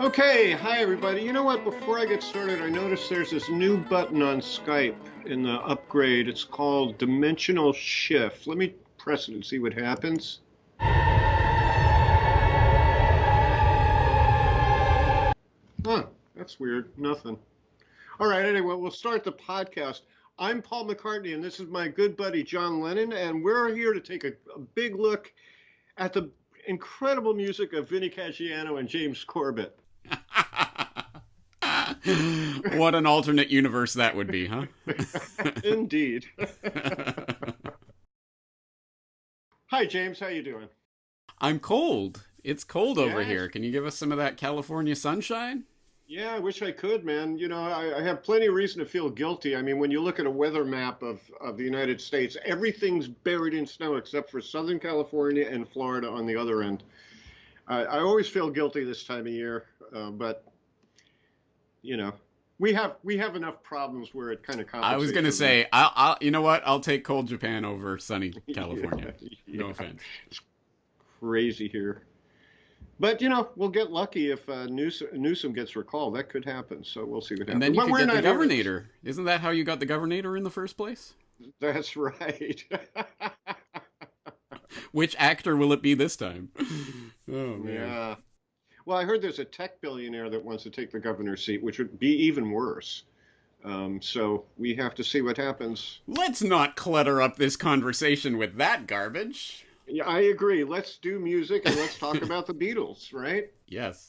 Okay, hi everybody. You know what? Before I get started, I noticed there's this new button on Skype in the upgrade. It's called Dimensional Shift. Let me press it and see what happens. That's weird. Nothing. All right, anyway, we'll start the podcast. I'm Paul McCartney, and this is my good buddy John Lennon, and we're here to take a, a big look at the incredible music of Vinnie Caggiano and James Corbett. what an alternate universe that would be, huh? Indeed. Hi, James. How you doing? I'm cold. It's cold over here. Can you give us some of that California sunshine? Yeah, I wish I could, man. You know, I, I have plenty of reason to feel guilty. I mean, when you look at a weather map of, of the United States, everything's buried in snow except for Southern California and Florida on the other end. I I always feel guilty this time of year, uh, but you know, we have we have enough problems where it kind of. I was gonna say, I'll, I'll, you know what? I'll take cold Japan over sunny. California. Yeah, No yeah. offense. Crazy here. But you know, we'll get lucky if uh, Newsom, Newsom gets recalled. That could happen. So we'll see what happens. And then you But could get the not here to- governor. Isn't that how you got the governor in the first place? That's right. Which actor will it be this time? Oh man. yeah. Well, I heard there's a tech billionaire that wants to take the governor's seat, which would be even worse. Um, so we have to see what happens. Let's not clutter up this conversation with that garbage. Yeah, I agree. Let's do music and let's talk about the Beatles, right? Yes,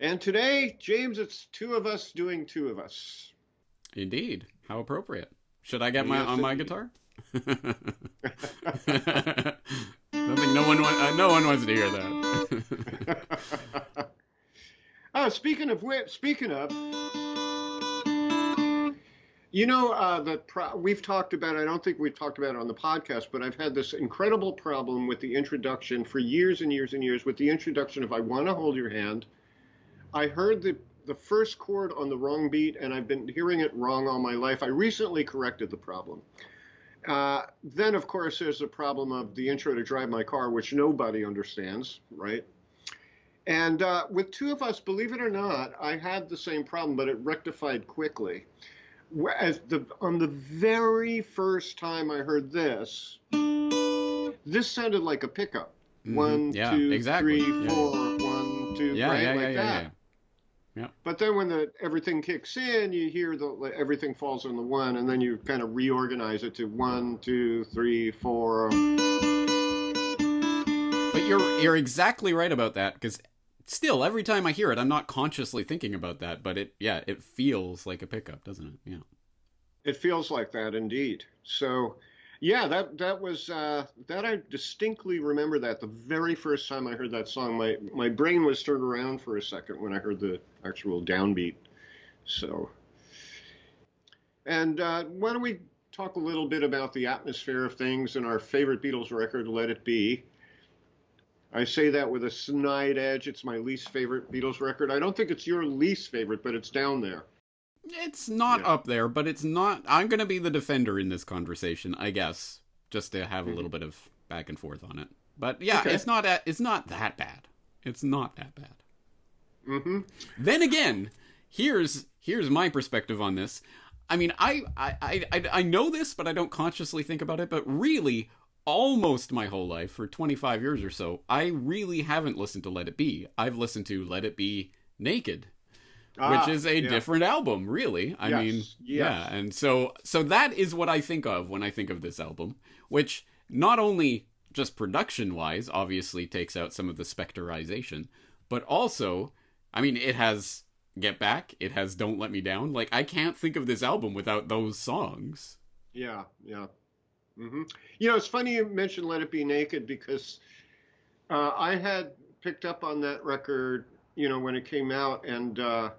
And today, James, it's two of us doing two of us. indeed. How appropriate. Should I get my Yes, on my indeed. guitar? I don't think no one uh, no one wants to hear that. oh, speaking of which, speaking of, you know uh, that we've talked about. I don't think we've talked about it on the podcast, but I've had this incredible problem with the introduction for years and years and years with the introduction of "I Want to Hold Your Hand." I heard the the first chord on the wrong beat, and I've been hearing it wrong all my life. I recently corrected the problem. Uh, then, of course, there's the problem of the intro to Drive My Car, which nobody understands, right? And uh, with two of us, believe it or not, I had the same problem, but it rectified quickly. Whereas the on the very first time I heard this, this sounded like a pickup. Mhm. One, Yeah, two, exactly. three, Yeah. four, one, two, yeah, right, yeah, like yeah, yeah, that. yeah. But then when the everything kicks in, you hear the like, everything falls on the one, and then you kind of reorganize it to one, two, three, four. But you're you're exactly right about that because still every time I hear it, I'm not consciously thinking about that, but it yeah, it feels like a pickup, doesn't it? Yeah. It feels like that indeed. So, yeah, that that was uh, that I distinctly remember that the very first time I heard that song, my my brain was turned around for a second when I heard the actual downbeat. So, and uh, why don't we talk a little bit about the atmosphere of things and our favorite Beatles record, "Let It Be." I say that with a snide edge. It's my least favorite Beatles record. I don't think it's your least favorite, but it's down there. It's not Yeah. up there, but it's not I'm going to be the defender in this conversation, I guess, just to have a little bit of back and forth on it. But yeah, Okay. it's not it's not that bad. It's not that bad. hmm Then again, here's here's my perspective on this. I mean, I, I I I know this, but I don't consciously think about it. But really, almost my whole life, for 25 years or so, I really haven't listened to Let It Be. I've listened to Let It Be Naked, Ah, which is a yeah. different album, really. I Yes, mean, yes. yeah, and so so that is what I think of when I think of this album, which not only just production wise obviously takes out some of the specterization, but also, I mean, it has Get Back, it has Don't Let Me Down. Like I can't think of this album without those songs. Yeah, yeah. Hmm You know, it's funny you mentioned "Let It Be Naked" because uh, I had picked up on that record, you know, when it came out, and uh,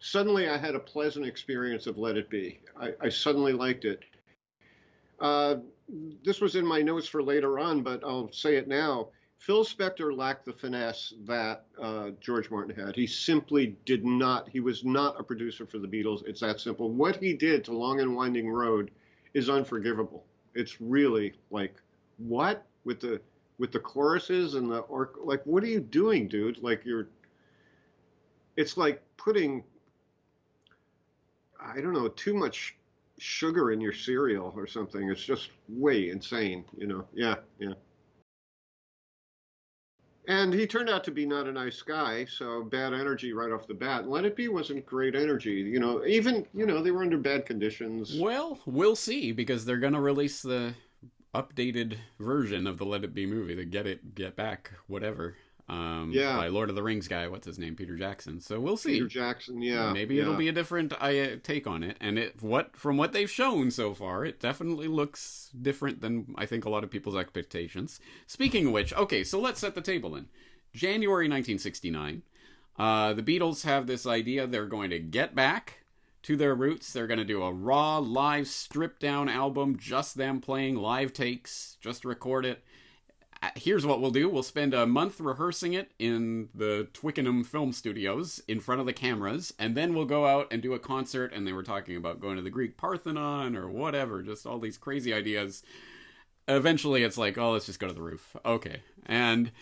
suddenly I had a pleasant experience of "Let It Be." I, I suddenly liked it. Uh, this was in my notes for later on, but I'll say it now. Phil Spector lacked the finesse that uh, George Martin had. He simply did not. He was not a producer for the Beatles. It's that simple. What he did to Long and Winding Road is unforgivable. It's really like what with the with the choruses and the or like what are you doing, dude? Like you're. It's like putting. I don't know too much sugar in your cereal or something. It's just way insane, you know. Yeah, yeah. And he turned out to be not a nice guy, so bad energy right off the bat. Let It Be wasn't great energy. You know, even, you know, they were under bad conditions. Well, we'll see because they're going to release the updated version of the Let It Be movie, the Get It, Get Back, whatever. Um, Yeah. By Lord of the Rings guy, what's his name? Peter Jackson. So we'll see. Peter Jackson, yeah. Maybe yeah. it'll be a different uh, take on it. And it what from what they've shown so far, it definitely looks different than I think a lot of people's expectations. Speaking of which, okay, so let's set the table in. January 1969, uh, the Beatles have this idea they're going to get back to their roots. They're going to do a raw, live, stripped down album, just them playing live takes, just record it. Uh, Here's what we'll do. We'll spend a month rehearsing it in the Twickenham Film Studios in front of the cameras, and then we'll go out and do a concert. And they were talking about going to the Greek Parthenon or whatever, just all these crazy ideas. Eventually, it's like, oh, let's just go to the roof. Okay, and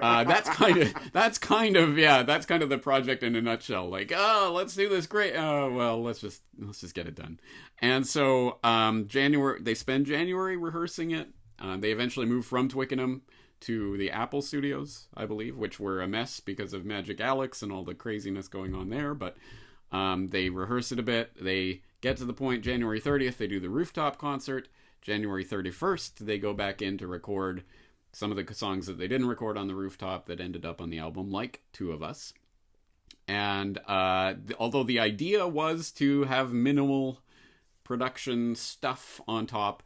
uh, that's kind of that's kind of yeah, that's kind of the project in a nutshell. Like, oh, let's do this great. Oh, well, let's just let's just get it done. And so, um, January they spend January rehearsing it. Uh, they eventually moved from Twickenham to the Apple Studios, I believe, which were a mess because of Magic Alex and all the craziness going on there. But um, they rehearse it a bit. They get to the point January 30th, they do the rooftop concert. January 31st, they go back in to record some of the songs that they didn't record on the rooftop that ended up on the album, like Two of Us. And uh, th- although the idea was to have minimal production stuff on top,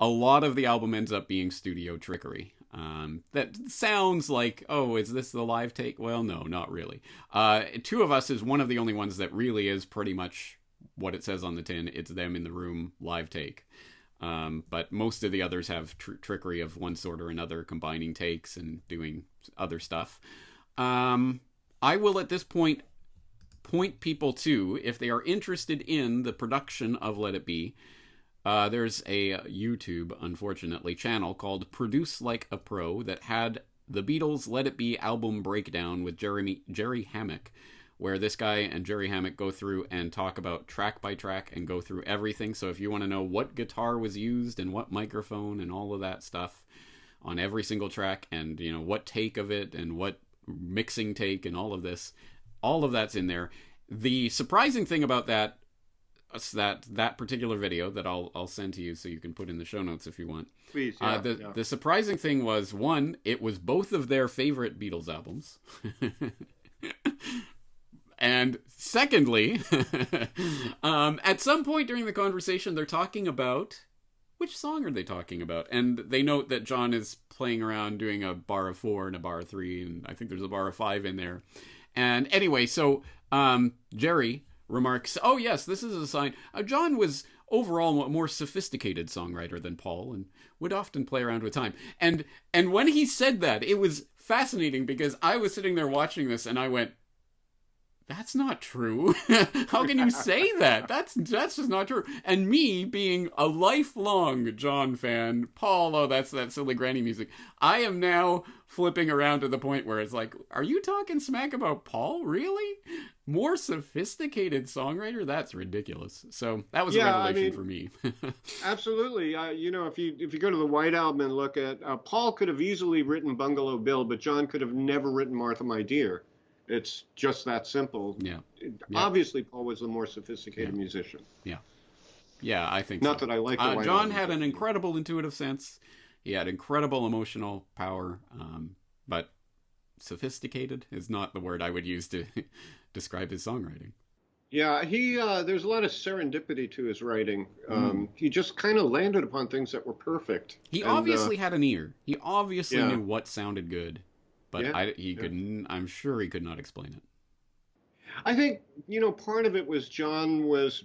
a lot of the album ends up being studio trickery. Um, that sounds like, oh, is this the live take? Well, no, not really. Uh, Two of Us is one of the only ones that really is pretty much what it says on the tin. It's them in the room, live take. Um, but most of the others have tr- trickery of one sort or another, combining takes and doing other stuff. Um, I will at this point point people to, if they are interested in the production of Let It Be, uh, there's a YouTube, unfortunately, channel called Produce Like a Pro that had the Beatles' Let It Be album breakdown with Jeremy Jerry Hammack, where this guy and Jerry Hammack go through and talk about track by track and go through everything. So if you want to know what guitar was used and what microphone and all of that stuff on every single track, and you know what take of it and what mixing take and all of this, all of that's in there. The surprising thing about that that that particular video that I'll I'll send to you so you can put in the show notes if you want. Please, yeah, uh, the yeah. the surprising thing was one, it was both of their favorite Beatles albums. and secondly, um, at some point during the conversation, they're talking about which song are they talking about? And they note that John is playing around doing a bar of four and a bar of three, and I think there's a bar of five in there. And anyway, so um, Jerry remarks, "Oh yes, this is a sign." Uh, John was overall a more sophisticated songwriter than Paul, and would often play around with time. And and when he said that, it was fascinating because I was sitting there watching this, and I went, that's not true. How can you say that? That's that's just not true. And me being a lifelong John fan, Paul, oh, that's that silly granny music. I am now flipping around to the point where it's like, are you talking smack about Paul? Really? More sophisticated songwriter? That's ridiculous. So that was Yeah, a I revelation mean- for me. Absolutely. Uh, you know, if you if you go to the White Album and look at uh, Paul could have easily written Bungalow Bill, but John could have never written Martha My Dear. It's just that simple. yeah, Obviously, Paul was a more sophisticated Yeah. musician. yeah, Yeah, I think Not so. that I like the Uh, John had an incredible intuitive sense. He had incredible emotional power, um, but sophisticated is not the word I would use to describe his songwriting. Yeah, he uh, there's a lot of serendipity to his writing. Um, He just kind of landed upon things that were perfect. He And, uh, obviously had an ear. He obviously Yeah. knew what sounded good, but Yeah, I, he yeah. couldn't. I'm sure he could not explain it. I think you know part of it was John was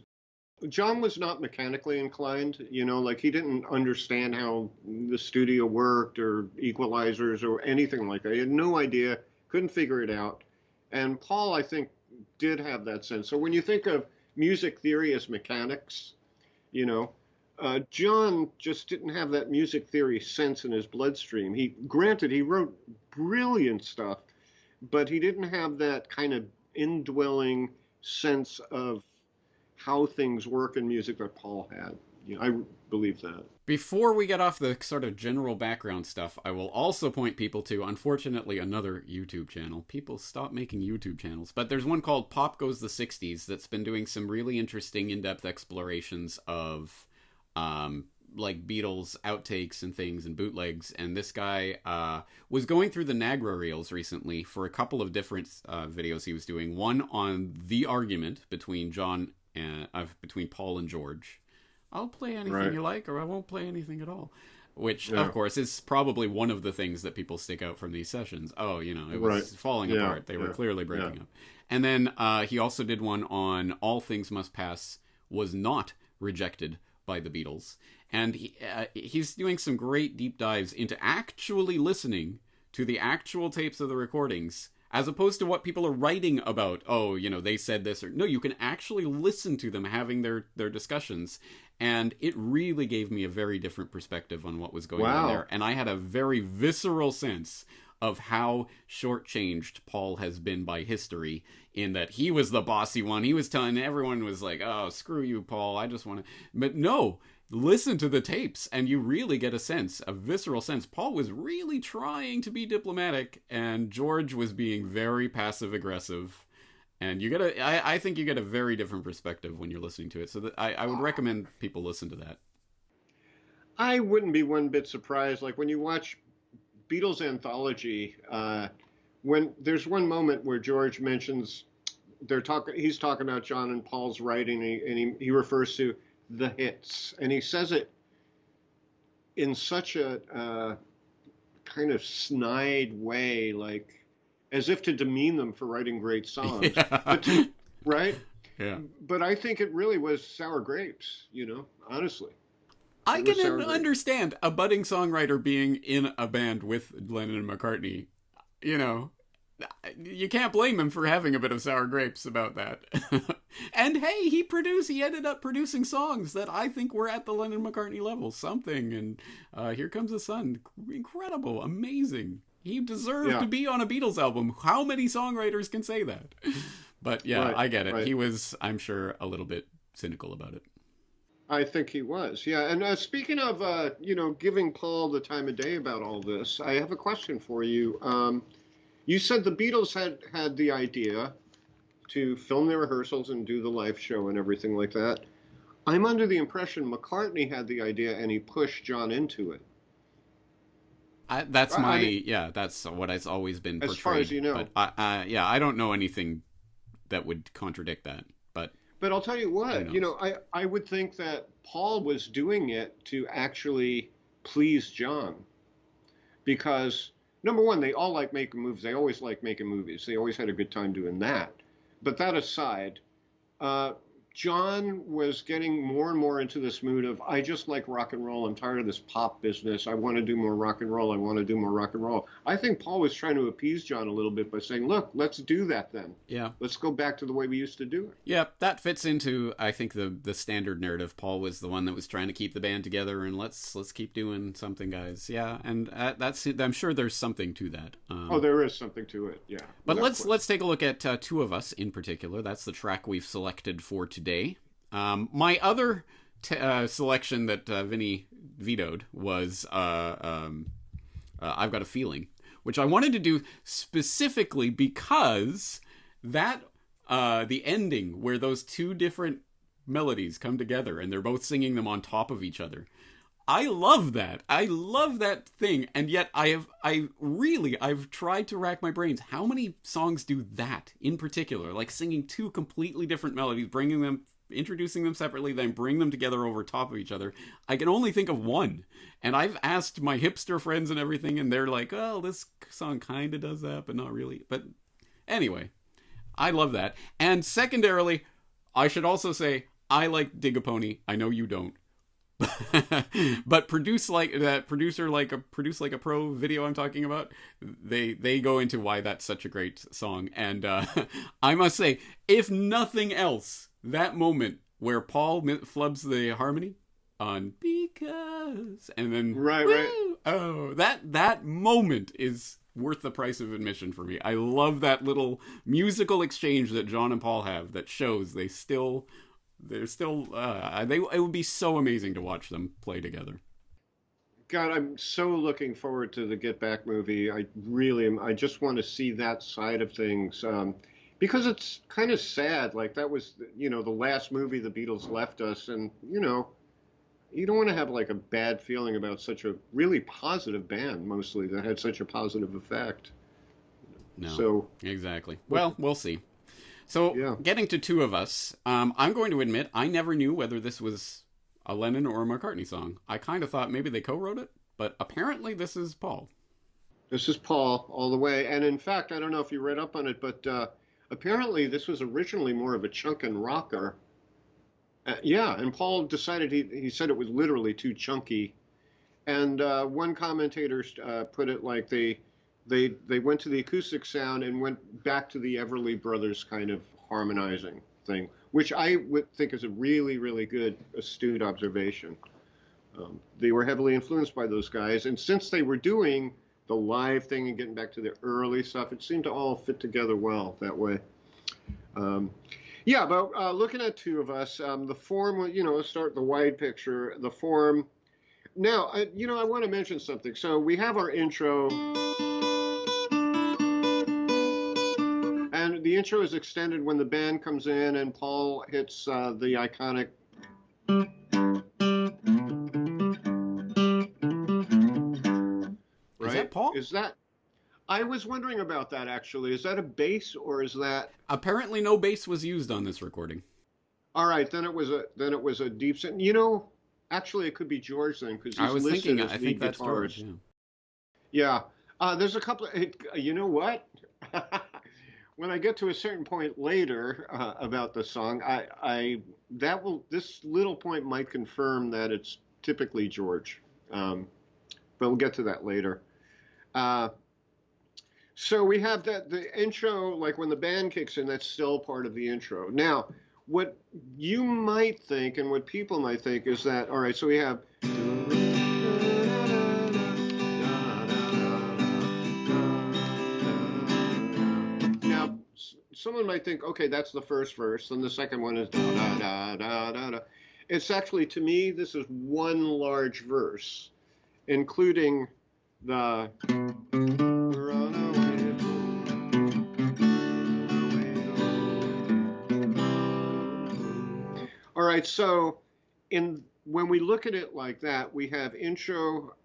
John was not mechanically inclined, you know, like he didn't understand how the studio worked or equalizers or anything like that. He had no idea, couldn't figure it out. And Paul, I think, did have that sense. So when you think of music theory as mechanics, you know, uh, John just didn't have that music theory sense in his bloodstream. He, granted, he wrote brilliant stuff, but he didn't have that kind of indwelling sense of how things work in music that Paul had. You know, I believe that. Before we get off the sort of general background stuff, I will also point people to, unfortunately, another YouTube channel. People stop making YouTube channels, but there's one called Pop Goes the 60s that's been doing some really interesting in depth explorations of um, like Beatles outtakes and things and bootlegs. And this guy uh, was going through the Nagra reels recently for a couple of different uh, videos he was doing. One on the argument between John and uh, between Paul and George. I'll play anything right. you like, or I won't play anything at all. Which, yeah. of course, is probably one of the things that people stick out from these sessions. Oh, you know, it was right. falling yeah. apart. They were clearly breaking up. And then uh, he also did one on All Things Must Pass was not rejected by the Beatles, and he, uh, he's doing some great deep dives into actually listening to the actual tapes of the recordings as opposed to what people are writing about oh you know they said this or no you can actually listen to them having their their discussions. And it really gave me a very different perspective on what was going wow. on there. And i had a very visceral sense of how shortchanged Paul has been by history in that he was the bossy one. He was telling everyone was like, "Oh, screw you, Paul. I just want to." But no, listen to the tapes and you really get a sense, a visceral sense. Paul was really trying to be diplomatic and George was being very passive aggressive. And you get a, I, I think you get a very different perspective when you're listening to it. So I, I would recommend people listen to that. I wouldn't be one bit surprised. Like when you watch Beatles anthology, uh, when there's one moment where George mentions they're talking, he's talking about John and Paul's writing, and he, and he, he refers to the hits, and he says it in such a uh, kind of snide way, like as if to demean them for writing great songs, yeah. to, right? Yeah. But I think it really was sour grapes, you know, honestly. I can understand a budding songwriter being in a band with Lennon and McCartney. You know, you can't blame him for having a bit of sour grapes about that. and hey, he produced, he ended up producing songs that I think were at the Lennon McCartney level. Something, and uh, Here Comes the Sun. Incredible, amazing. He deserved yeah. to be on a Beatles album. How many songwriters can say that? But yeah, right, I get it. Right. He was, I'm sure, a little bit cynical about it. I think he was, yeah. And uh, speaking of, uh, you know, giving Paul the time of day about all this, I have a question for you. Um, you said the Beatles had had the idea to film their rehearsals and do the live show and everything like that. I'm under the impression McCartney had the idea and he pushed John into it. I, that's my I mean, yeah. That's what has always been portrayed. As far as you know, but I, yeah, I don't know anything that would contradict that. But I'll tell you what, you know, I, I would think that Paul was doing it to actually please John. Because, number one, they all like making movies. They always like making movies. They always had a good time doing that. But that aside, uh, John was getting more and more into this mood of, I just like rock and roll. I'm tired of this pop business. I want to do more rock and roll. I want to do more rock and roll. I think Paul was trying to appease John a little bit by saying, look, let's do that then. Yeah. Let's go back to the way we used to do it. Yeah, that fits into, I think, the the standard narrative. Paul was the one that was trying to keep the band together and let's let's keep doing something, guys. Yeah, and that's I'm sure there's something to that. Um, oh, there is something to it. Yeah. But let's let's take a look at uh, two of us in particular. That's the track we've selected for today. Um, my other uh, selection that uh, Vinny vetoed was uh, um, uh, I've Got a Feeling, which I wanted to do specifically because that, uh, the ending where those two different melodies come together and they're both singing them on top of each other. I love that. I love that thing. And yet I have I really I've tried to rack my brains. How many songs do that in particular? Like singing two completely different melodies, bringing them introducing them separately, then bring them together over top of each other. I can only think of one. And I've asked my hipster friends and everything, and they're like, oh, this song kind of does that, but not really. But anyway, I love that. And secondarily, I should also say, I like Dig a Pony. I know you don't. but produce like that producer like a produce like a pro video I'm talking about. They they go into why that's such a great song, and uh, I must say, if nothing else, that moment where Paul flubs the harmony on because and then right woo, right oh that that moment is worth the price of admission for me. I love that little musical exchange that John and Paul have that shows they still they're still uh, they it would be so amazing to watch them play together. God, I'm so looking forward to the Get Back movie. I really am. I just want to see that side of things um, because it's kind of sad. Like that was, you know, the last movie the Beatles left us, and you know, you don't want to have like a bad feeling about such a really positive band, mostly that had such a positive effect. No. So exactly. Well, we'll see. So, yeah. getting to two of us, um, I'm going to admit I never knew whether this was a Lennon or a McCartney song. I kind of thought maybe they co-wrote it, but apparently this is Paul. This is Paul all the way, and in fact, I don't know if you read up on it, but uh, apparently this was originally more of a chunkin' rocker. Uh, yeah, and Paul decided he he said it was literally too chunky, and uh, one commentator uh, put it like they they they went to the acoustic sound and went back to the Everly Brothers kind of harmonizing thing, which I would think is a really really good astute observation. Um, they were heavily influenced by those guys, and since they were doing the live thing and getting back to the early stuff, it seemed to all fit together well that way. Um, yeah, but uh, looking at two of us, um, the form, you know, start the wide picture. The form. Now, I, you know, I want to mention something. So we have our intro. The intro is extended when the band comes in and Paul hits uh, the iconic. Right? Is that Paul? Is that? I was wondering about that actually. Is that a bass or is that? Apparently, no bass was used on this recording. All right, then it was a then it was a deep. You know, actually, it could be George then because I was thinking. I think that's George. Yeah. yeah. Uh, there's a couple. Of, you know what? when I get to a certain point later uh, about the song, I, I that will this little point might confirm that it's typically George, um, but we'll get to that later. Uh, so we have that the intro, like when the band kicks in, that's still part of the intro. Now, what you might think and what people might think is that all right, so we have. Someone might think, okay, that's the first verse, and the second one is da da da da da da. It's actually, to me, this is one large verse, including the. All right, so in when we look at it like that, we have intro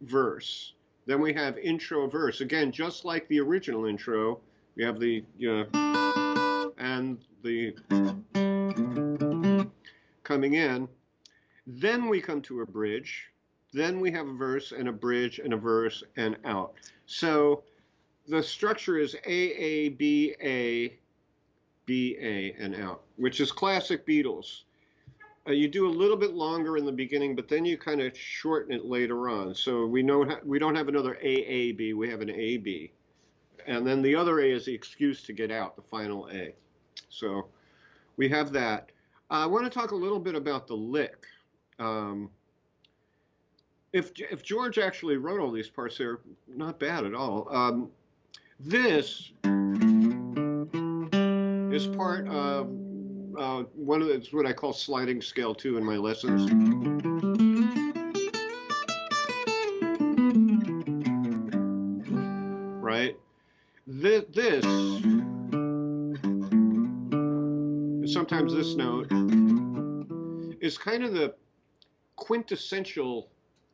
verse, then we have intro verse. Again, just like the original intro, we have the and the coming in. Then we come to a bridge. Then we have a verse and a bridge and a verse and out. So the structure is A A B A B A and out, which is classic Beatles. Uh, you do a little bit longer in the beginning, but then you kind of shorten it later on. So we know we don't have another A A B, we have an A B and then the other A is the excuse to get out, the final A. So we have that. I want to talk a little bit about the lick. Um, if, if George actually wrote all these parts, they're not bad at all. Um, this is part of uh, one of the, it's what I call sliding scale two in my lessons. This, this sometimes this note is kind of the quintessential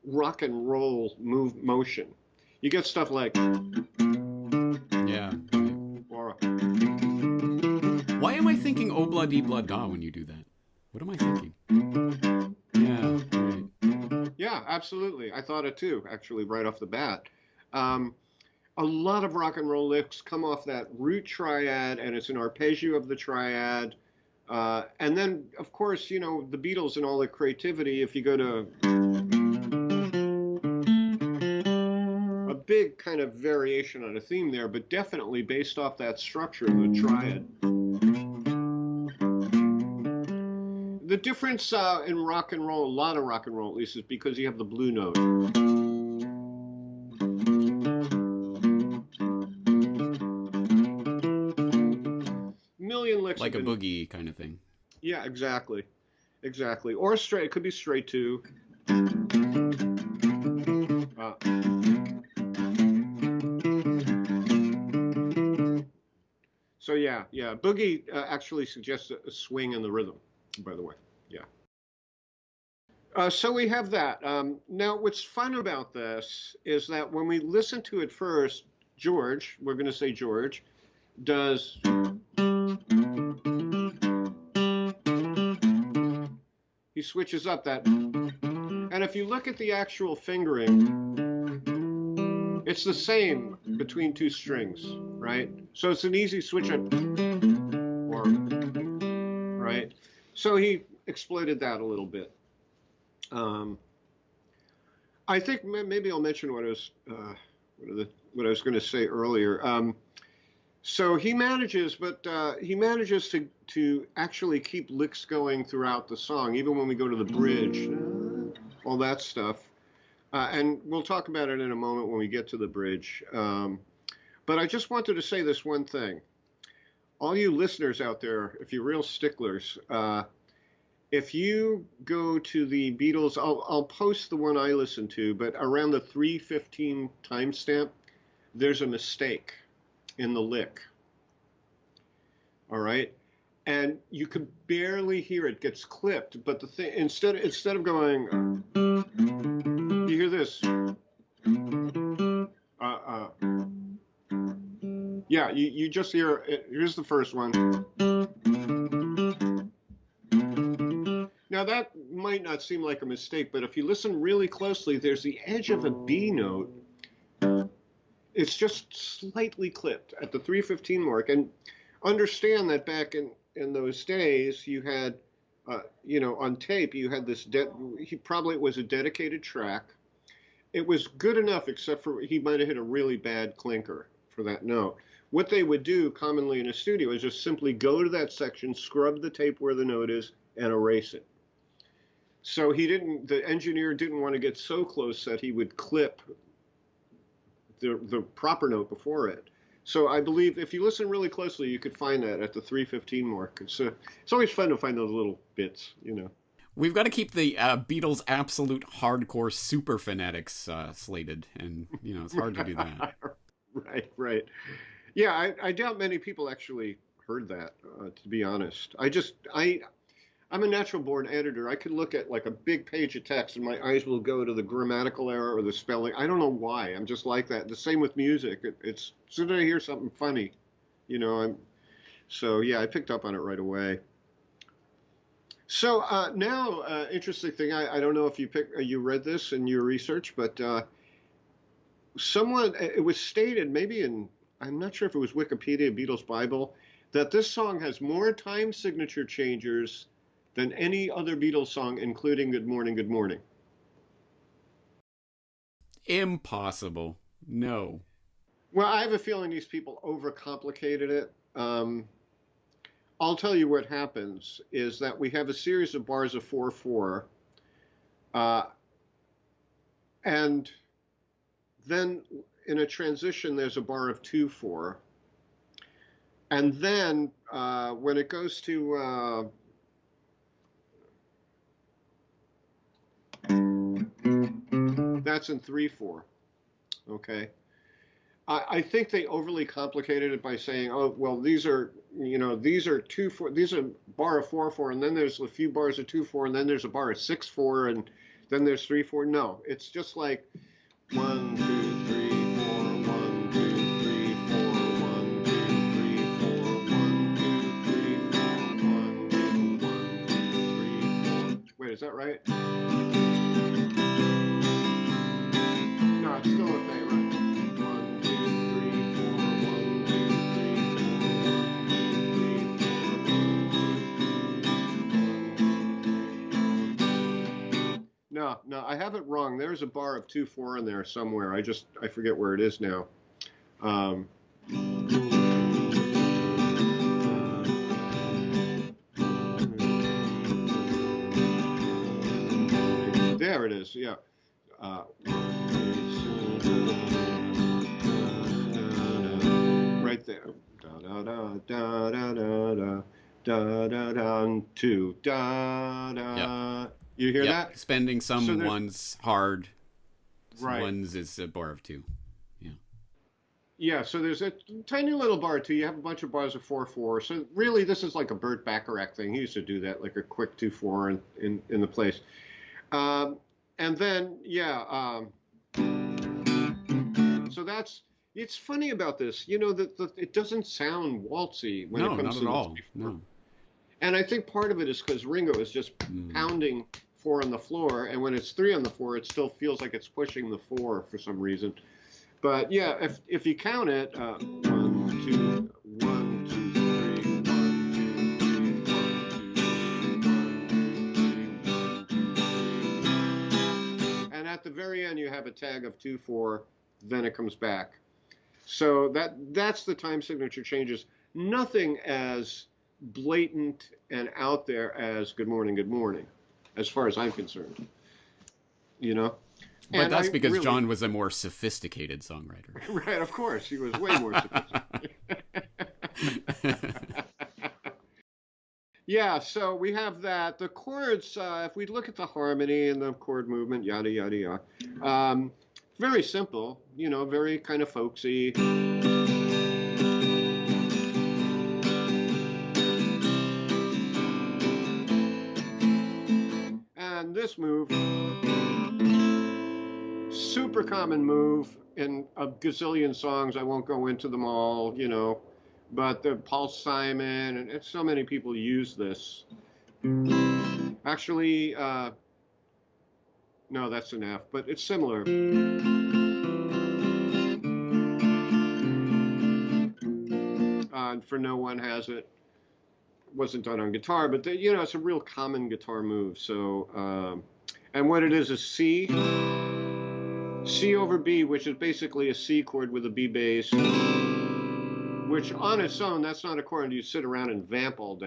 rock and roll move motion. You get stuff like yeah. Or, Why am I thinking "Obla Di Bla Da" when you do that? What am I thinking? Yeah. Right. Yeah, absolutely. I thought it too. Actually, right off the bat. Um, a lot of rock and roll licks come off that root triad, and it's an arpeggio of the triad. Uh, and then, of course, you know, the Beatles and all their creativity, if you go to a big kind of variation on a theme there, but definitely based off that structure of the triad. The difference uh, in rock and roll, a lot of rock and roll at least, is because you have the blue note. Like a boogie kind of thing. Yeah, exactly. Exactly. Or straight. It could be straight too. Uh, so yeah, yeah. Boogie uh, actually suggests a, a swing in the rhythm. By the way, yeah. Uh, so we have that. Um, now, what's fun about this is that when we listen to it first, George, we're going to say George, does he switches up that. And if you look at the actual fingering, it's the same between two strings, right? So it's an easy switch up, or right. So he exploited that a little bit. Um, I think maybe I'll mention what I was uh, what, the, what I was going to say earlier. Um, so he manages, but uh, he manages to to actually keep licks going throughout the song, even when we go to the bridge, all that stuff. Uh, and we'll talk about it in a moment when we get to the bridge. Um, but I just wanted to say this one thing. All you listeners out there, if you're real sticklers, uh, if you go to the Beatles, I'll, I'll post the one I listened to, but around the 315 timestamp, there's a mistake in the lick. All right, and you can barely hear it gets clipped. But the thing instead instead of going, you hear this. Uh, uh, yeah, you, you just hear. Here's the first one. Now that might not seem like a mistake, but if you listen really closely, there's the edge of a B note. It's just slightly clipped at the 315 mark, and understand that back in in those days, you had, uh, you know, on tape, you had this. He probably it was a dedicated track. It was good enough, except for he might have hit a really bad clinker for that note. What they would do commonly in a studio is just simply go to that section, scrub the tape where the note is, and erase it. So he didn't. The engineer didn't want to get so close that he would clip the the proper note before it. So I believe if you listen really closely, you could find that at the 315 mark. It's uh, it's always fun to find those little bits, you know. We've got to keep the uh, Beatles' absolute hardcore super fanatics uh, slated, and you know it's hard to do that. right, right. Yeah, I, I doubt many people actually heard that. Uh, to be honest, I just I I'm a natural born editor. I could look at like a big page of text and my eyes will go to the grammatical error or the spelling. I don't know why. I'm just like that. The same with music. It, it's as soon as I hear something funny, you know, I'm so yeah, I picked up on it right away. So uh, now, uh, interesting thing. I, I don't know if you pick, uh, you read this in your research, but uh, someone it was stated maybe in I'm not sure if it was Wikipedia, Beatles Bible, that this song has more time signature changers than any other Beatles song, including Good Morning, Good Morning. Impossible. No. Well, I have a feeling these people overcomplicated it. Um, I'll tell you what happens is that we have a series of bars of 4 4. Uh, and then in a transition, there's a bar of 2 4. And then uh, when it goes to uh, that's in 3 4. Okay. I, think they overly complicated it by saying, oh, well, these are, you know, these are 2 4, these are bar of 4 4, and then there's a few bars of 2 4, and then there's a bar of 6 4, and then there's 3 4. No, it's just like 1, 2, 3, 4, 1, 2, 3, 4, 1, 2, 3, 4, 1, 2, 3, 4, 1, 2, 1, 2, 3, 4. Wait, is that right? There's a bar of two four in there somewhere. I just I forget where it is now. Um, there it is. Yeah. Uh, right there. Da da da da da da da da da da two da da. You hear Yep. that? Spending some So ones hard, Right. ones is a bar of two. Yeah, Yeah. so there's a tiny little bar too. You have a bunch of bars of four four. So really, this is like a Burt Bacharach thing. He used to do that, like a quick two four in in, in the place. Um, and then yeah, um, so that's it's funny about this. You know that it doesn't sound waltzy when no, it comes not to at all. before. No. And I think part of it is because Ringo is just Mm. pounding four on the floor, and when it's three on the floor, it still feels like it's pushing the four for some reason. But yeah, if if you count it, uh, and at the very end you have a tag of two four, then it comes back. So that that's the time signature changes. Nothing as blatant and out there as "Good morning, good morning," as far as I'm concerned. You know. But And that's I because really- John was a more sophisticated songwriter. Right, of course. He was way more sophisticated. yeah, so we have that. The chords, uh, if we look at the harmony and the chord movement, yada, yada, yada, um, very simple, you know, very kind of folksy. Move, super common move in a gazillion songs. I won't go into them all, you know, but the Paul Simon and, and so many people use this. Actually, uh, no, that's an F, but it's similar. Uh, for no one has it. Wasn't done on guitar, but the, you know it's a real common guitar move. So, um, and what it is is C, C over B, which is basically a C chord with a B bass, which on its own, that's not a chord you sit around and vamp all day.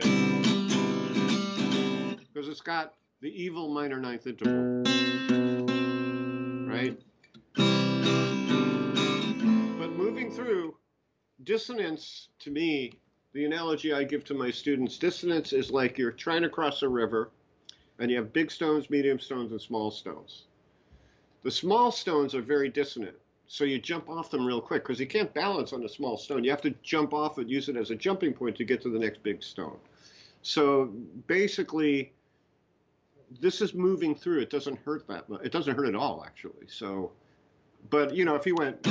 Because it's got the evil minor ninth interval. Right? But moving through, dissonance to me, the analogy I give to my students, dissonance is like you're trying to cross a river and you have big stones, medium stones, and small stones. The small stones are very dissonant, so you jump off them real quick because you can't balance on a small stone. You have to jump off and use it as a jumping point to get to the next big stone. So basically, this is moving through. It doesn't hurt that much. It doesn't hurt at all, actually. So, but you know, if you went.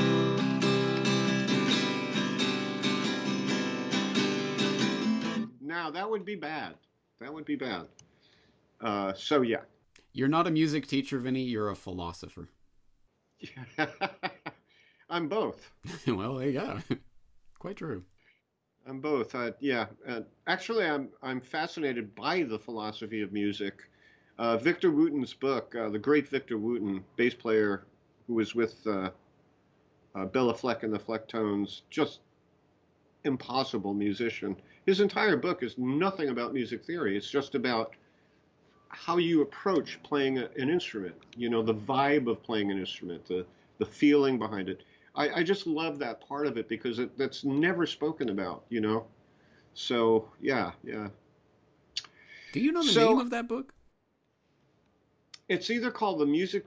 Now that would be bad. That would be bad. Uh, so yeah. You're not a music teacher, Vinny. You're a philosopher. I'm both. well, there you go. Quite true. I'm both. Uh, yeah. Uh, actually, I'm I'm fascinated by the philosophy of music. Uh, Victor Wooten's book, uh, the great Victor Wooten, bass player who was with uh, uh, Béla Fleck and the Flecktones, just impossible musician. His entire book is nothing about music theory. It's just about how you approach playing a, an instrument. You know, the vibe of playing an instrument, the the feeling behind it. I, I just love that part of it because it, that's never spoken about. You know, so yeah, yeah. Do you know the So- name of that book? It's either called the music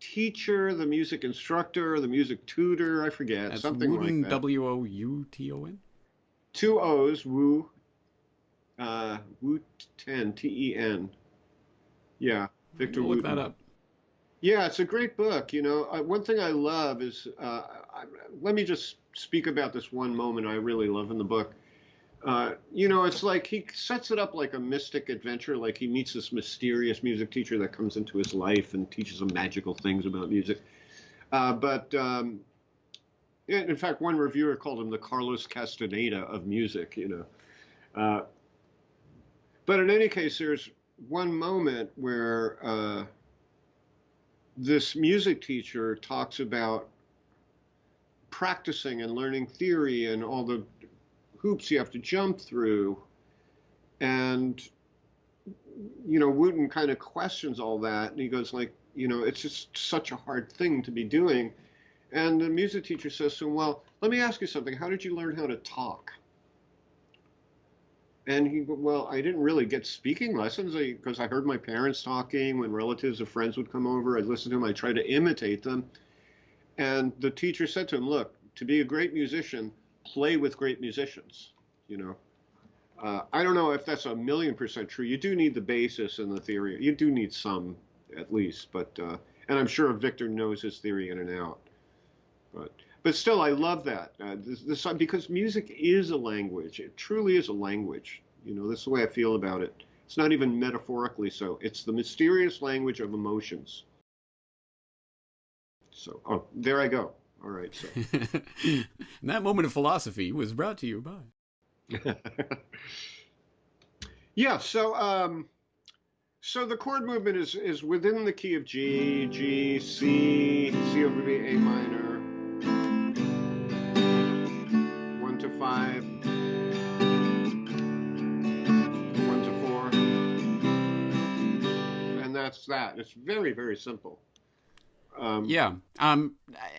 teacher, the music instructor, the music tutor. I forget That's something Wooten, like that. W O U T O N. Two O's, Wu, uh, Wu Ten, T E N. Yeah, Victor Look Wooten. that up. Yeah, it's a great book. You know, uh, one thing I love is, uh, I, let me just speak about this one moment I really love in the book. Uh, you know, it's like he sets it up like a mystic adventure, like he meets this mysterious music teacher that comes into his life and teaches him magical things about music. Uh, but um, in fact, one reviewer called him the Carlos Castaneda of music, you know. Uh, but in any case, there's one moment where uh, this music teacher talks about practicing and learning theory and all the hoops you have to jump through. And, you know, Wooten kind of questions all that. And he goes, like, you know, it's just such a hard thing to be doing. And the music teacher says to him, Well, let me ask you something. How did you learn how to talk? And he, well, I didn't really get speaking lessons because I, I, heard my parents talking when relatives or friends would come over. I'd listen to them. I tried to imitate them. And the teacher said to him, look, to be a great musician, play with great musicians. You know, uh, I don't know if that's a million percent true. You do need the basis and the theory. You do need some, at least. But uh, and I'm sure Victor knows his theory in and out. But but still, I love that. Uh, this, this, because music is a language. It truly is a language. You know, that's the way I feel about it. It's not even metaphorically so. It's the mysterious language of emotions. So, oh, there I go. All right. So. that moment of philosophy was brought to you by. yeah. So, um, so the chord movement is is within the key of G, G, C, C over B, A minor. one to five, one to four, and that's that. It's very, very simple. Um, yeah. Um,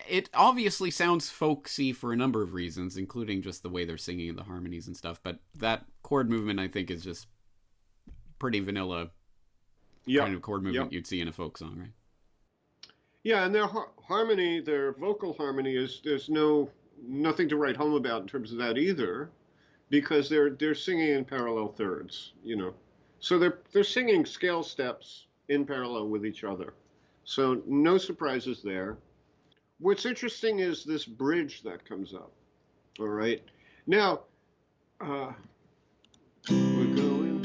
it obviously sounds folksy for a number of reasons, including just the way they're singing and the harmonies and stuff. But that chord movement, I think, is just pretty vanilla yep. kind of chord movement yep. you'd see in a folk song, right? Yeah, and their har- harmony, their vocal harmony is there's no nothing to write home about in terms of that either, because they're they're singing in parallel thirds, you know. So they're they're singing scale steps in parallel with each other. So no surprises there. What's interesting is this bridge that comes up. All right. Now, uh, we're going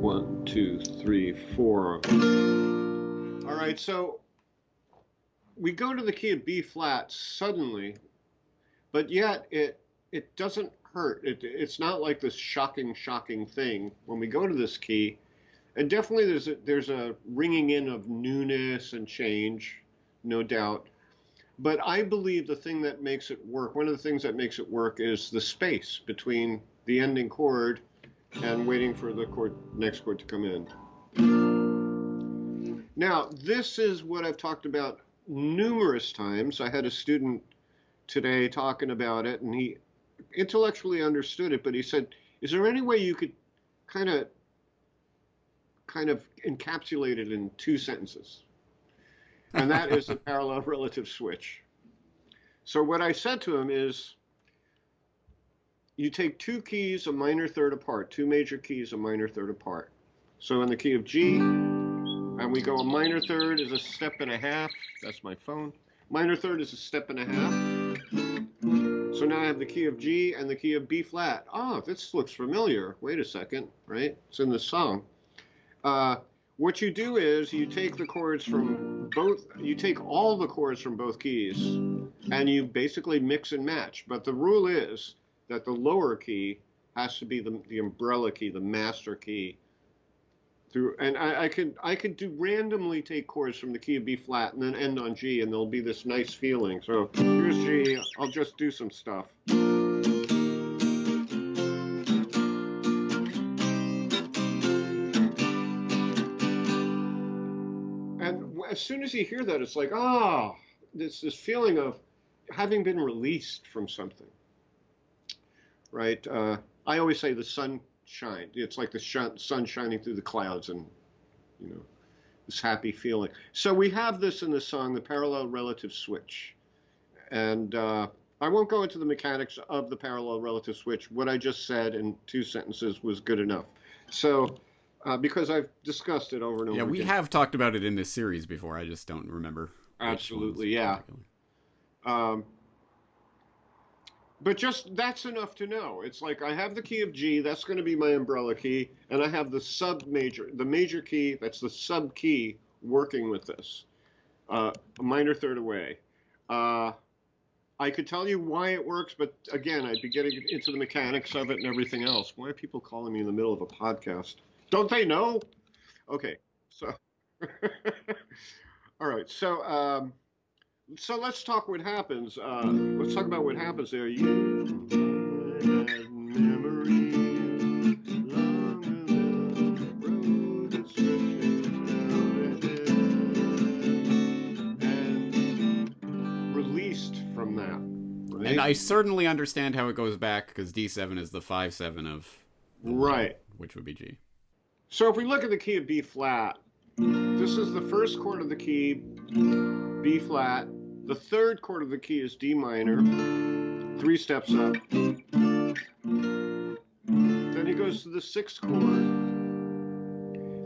one, two, three, four. All right. So we go to the key of B flat suddenly, but yet it it doesn't hurt. It, it's not like this shocking, shocking thing when we go to this key. And definitely there's a, there's a ringing in of newness and change, no doubt. But I believe the thing that makes it work, one of the things that makes it work is the space between the ending chord and waiting for the chord, next chord to come in. Now, this is what I've talked about numerous times. I had a student today talking about it, and he intellectually understood it, but he said, "Is there any way you could kind of kind of encapsulated in two sentences?" And that is the parallel relative switch. So what I said to him is, you take two keys a minor third apart, two major keys a minor third apart. So in the key of G, and we go a minor third is a step and a half. That's my phone. Minor third is a step and a half. So now I have the key of G and the key of B flat. Oh, this looks familiar. Wait a second, right? It's in the song. Uh, what you do is you take the chords from both, you take all the chords from both keys and you basically mix and match. But the rule is that the lower key has to be the, the umbrella key, the master key through and I, I, could I could do randomly take chords from the key of B flat and then end on G and there'll be this nice feeling. So here's G. I'll just do some stuff. As soon as you hear that, it's like ah, oh, this this feeling of having been released from something. Right. Uh, I always say the sun shine. It's like the sh- sun shining through the clouds and, you know, this happy feeling. So we have this in the song, the parallel relative switch. And uh, I won't go into the mechanics of the parallel relative switch. What I just said in two sentences was good enough. So, uh, because I've discussed it over and over. Yeah, we again. have talked about it in this series before. I just don't remember. Absolutely, yeah. Um, but just that's enough to know. It's like I have the key of G, that's going to be my umbrella key, and I have the sub major, the major key, that's the sub key working with this, uh, a minor third away. Uh, I could tell you why it works, but again, I'd be getting into the mechanics of it and everything else. Why are people calling me in the middle of a podcast? Don't they know? Okay, so All right, so um, so let's talk what happens. Uh, let's talk about what happens there. You have memories longer than the road that stretches out ahead, and released from that. Right? And I certainly understand how it goes back because D7 is the 5 7 of. right. Which would be G. So if we look at the key of B flat, this is the first chord of the key, B flat. The third chord of the key is D minor, three steps up. Then he goes to the sixth chord.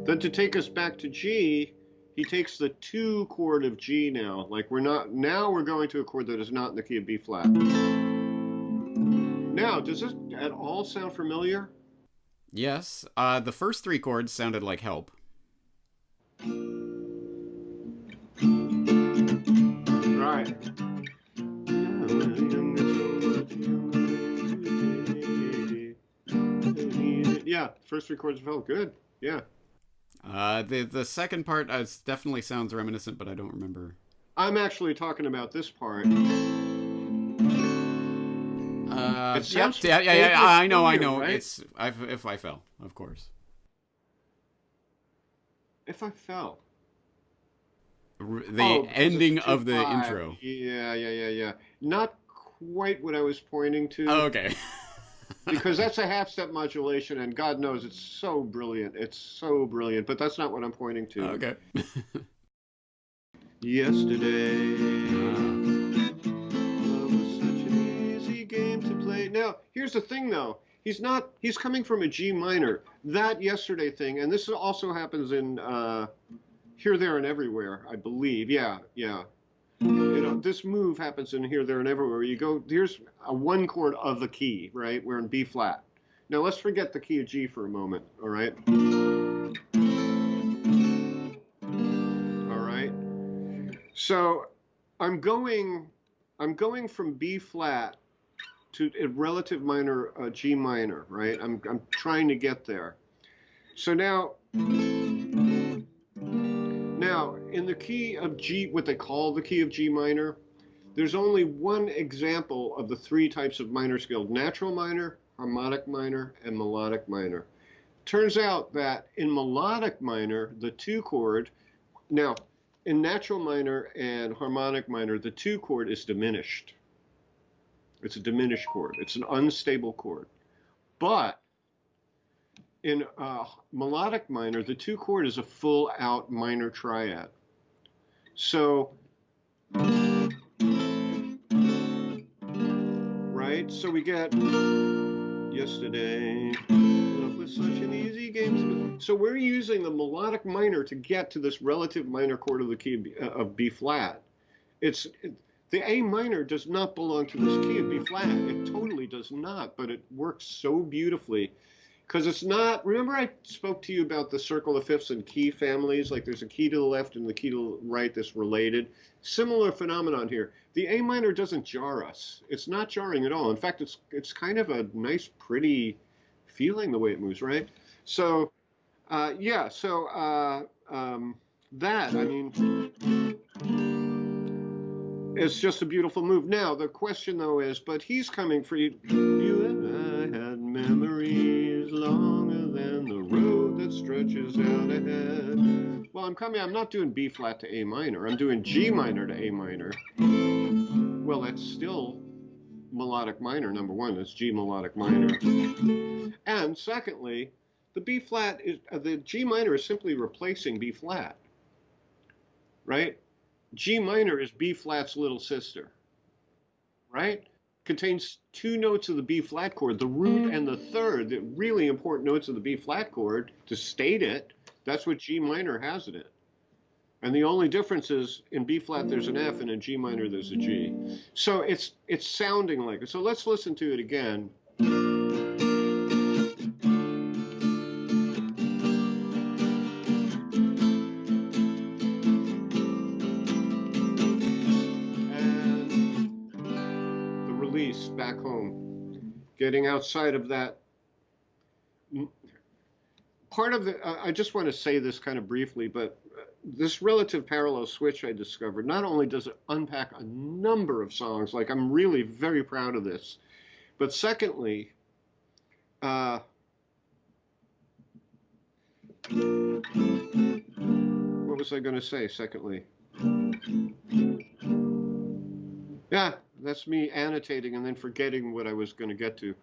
Then to take us back to G, he takes the two chord of G now. Like we're not, now we're going to a chord that is not in the key of B flat. Now, does this at all sound familiar? Yes. Uh, the first three chords sounded like help. Right. Yeah, first three chords felt good. Yeah. Uh, the the second part uh, definitely sounds reminiscent, but I don't remember. I'm actually talking about this part. Uh, It yep, yeah, yeah, yeah, I know, I know. right? It's I've, if I fell, of course. If I fell. R- The Oh, ending of the 2-5. intro. Yeah, yeah, yeah, yeah. Not quite what I was pointing to. Oh, okay. because that's a half step modulation, and God knows it's so brilliant. It's so brilliant, but that's not what I'm pointing to. okay. Yesterday. Here's the thing though. He's not, he's coming from a G minor. That yesterday thing, and this also happens in uh, Here, There, and Everywhere, I believe. Yeah, yeah. You know, this move happens in Here, There, and Everywhere. You go, here's a one chord of the key, right? We're in B flat. Now let's forget the key of G for a moment, all right? All right. So I'm going, I'm going from B flat to a relative minor uh, G minor, right? I'm, I'm trying to get there. So now, now in the key of G, what they call the key of G minor, there's only one example of the three types of minor scale: natural minor, harmonic minor, and melodic minor. Turns out that in melodic minor, the two chord, now in natural minor and harmonic minor, the two chord is diminished. It's a diminished chord. It's an unstable chord. But in uh, melodic minor, the two chord is a full out minor triad. So, right? So we get yesterday. Love was such an easy game. So we're using the melodic minor to get to this relative minor chord of the key of B, uh, of B flat. It's it, the A minor does not belong to this key of B flat. It totally does not, but it works so beautifully because it's not. Remember, I spoke to you about the circle of fifths and key families. Like there's a key to the left and the key to the right that's related. Similar phenomenon here. The A minor doesn't jar us. It's not jarring at all. In fact, it's it's kind of a nice, pretty feeling the way it moves, right? So, uh, yeah. So uh, um, that I mean. It's just a beautiful move. Now the question though is, but he's coming for you. You and I had memories longer than the road that stretches out ahead. Well, I'm coming. I'm not doing B flat to A minor. I'm doing G minor to A minor. Well, that's still melodic minor. Number one, it's G melodic minor. And secondly, the B flat is uh, the G minor is simply replacing B flat. Right? G minor is B flat's little sister, right? Contains two notes of the B flat chord, the root and the mm. third, the really important notes of the B flat chord to state it. That's what G minor has in it. And the only difference is in B flat there's an F and in G minor there's a G. So it's it's sounding like it. So let's listen to it again. Getting outside of that. Part of the, I just want to say this kind of briefly, but this relative parallel switch I discovered, not only does it unpack a number of songs, like I'm really very proud of this, but secondly, uh, what was I going to say? Secondly, yeah, that's me annotating and then forgetting what I was going to get to.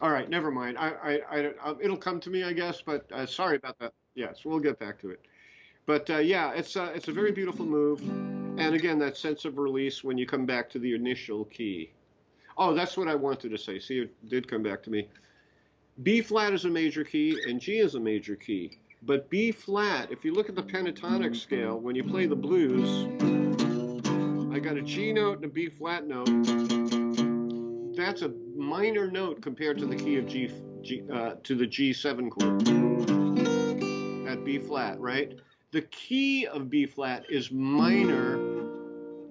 All right, never mind. I, I, I, uh, it'll come to me, I guess. But uh, sorry about that. Yes, we'll get back to it. But uh, yeah, it's a, uh, it's a very beautiful move, and again, that sense of release when you come back to the initial key. Oh, that's what I wanted to say. See, it did come back to me. B flat is a major key, and G is a major key. But B flat, if you look at the pentatonic scale, when you play the blues, I got a G note and a B flat note. That's a minor note compared to the key of G, G uh, to the G7 chord at B flat, right? The key of B flat is minor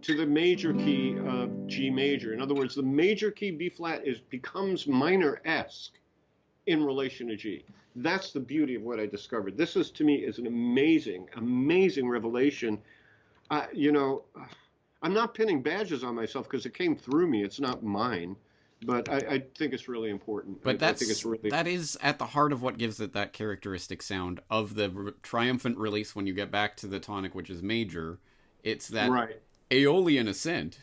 to the major key of G major. In other words, the major key B flat is becomes minor-esque in relation to G. That's the beauty of what I discovered. This is to me is an amazing, amazing revelation. Uh, you know, I'm not pinning badges on myself because it came through me. It's not mine, but I, I think it's really important. But I, that's I think it's really that is at the heart of what gives it that characteristic sound of the re- triumphant release when you get back to the tonic, which is major. It's that right. Aeolian ascent,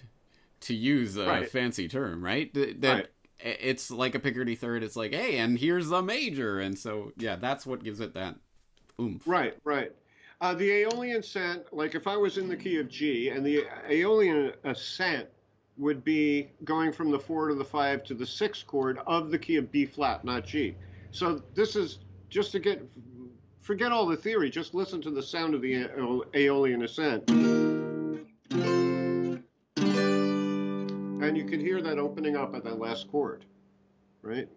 to use a Right. fancy term, right? Th- That Right. it's like a Picardy third. It's like, hey, and here's the major, and so yeah, that's what gives it that oomph. Right, right. Uh, the Aeolian ascent, like if I was in the key of G, and the Aeolian ascent would be going from the four to the five to the six chord of the key of B flat, not G. So this is just to get, forget all the theory, just listen to the sound of the Aeolian ascent. And you can hear that opening up at that last chord, right?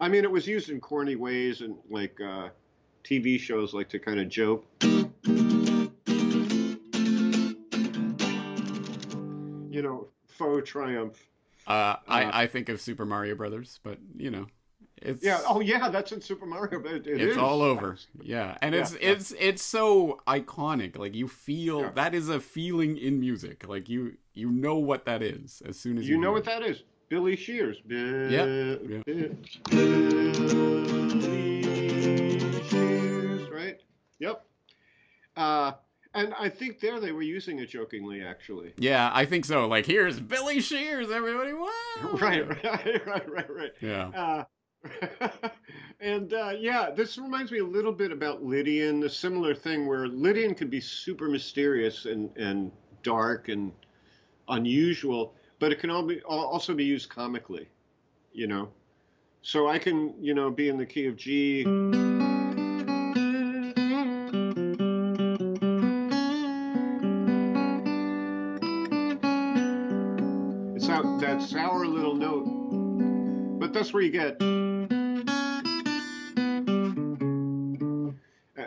I mean, it was used in corny ways and like uh, TV shows like to kind of joke. Triumph. Uh, I I think of Super Mario Brothers, but you know, it's Yeah. Oh, yeah. That's in Super Mario. But it it's is. all over. Yeah, and it's Yeah, yeah. it's it's so iconic. Like you feel Yeah. that is a feeling in music. Like you you know what that is as soon as you, You know hear what it. that is? Billy Shears. Yeah, Billy Shears, right? Yep. Uh, and I think there they were using it jokingly, actually. Yeah, I think so. Like here's Billy Shears, everybody. Wow. Right, right, right, right, right. Yeah. Uh, and uh, yeah, this reminds me a little bit about Lydian, a similar thing where Lydian could be super mysterious and, and dark and unusual, but it can all be, al- also be used comically, you know. So I can, you know, be in the key of G. but that's where you get.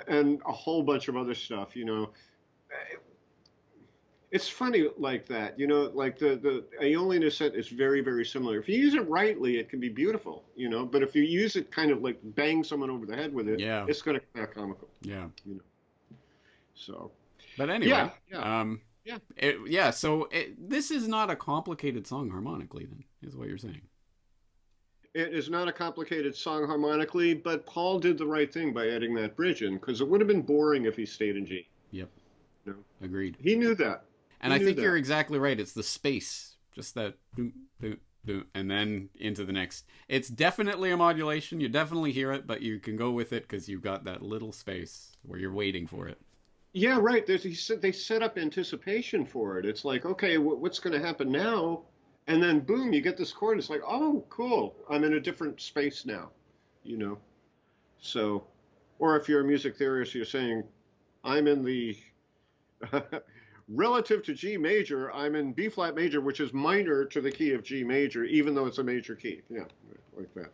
And a whole bunch of other stuff, you know. It's funny like that, you know, like the, the Aeolian ascent is very, very similar. If you use it rightly, it can be beautiful, you know, but if you use it kind of like bang someone over the head with it, Yeah. it's going to come out comical. Yeah. You know, so, But anyway, Yeah, yeah. um, Yeah. it, yeah. So it, this is not a complicated song harmonically, then, is what you're saying. It is not a complicated song harmonically, but Paul did the right thing by adding that bridge in because it would have been boring if he stayed in G. Yep. No. Agreed. He knew that. And He I think that. you're exactly right. It's the space, just that, boom, boom, boom, and then into the next. It's definitely a modulation. You definitely hear it, but you can go with it because you've got that little space where you're waiting for it. Yeah, right. There's, they set up anticipation for it. It's like, okay, what's going to happen now? And then boom, you get this chord. It's like, oh, cool. I'm in a different space now, you know. So, or if you're a music theorist, you're saying, I'm in the relative to G major. I'm in B flat major, which is minor to the key of G major, even though it's a major key. Yeah, like that.